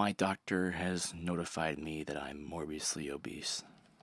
My doctor has notified me that I'm morbidly obese.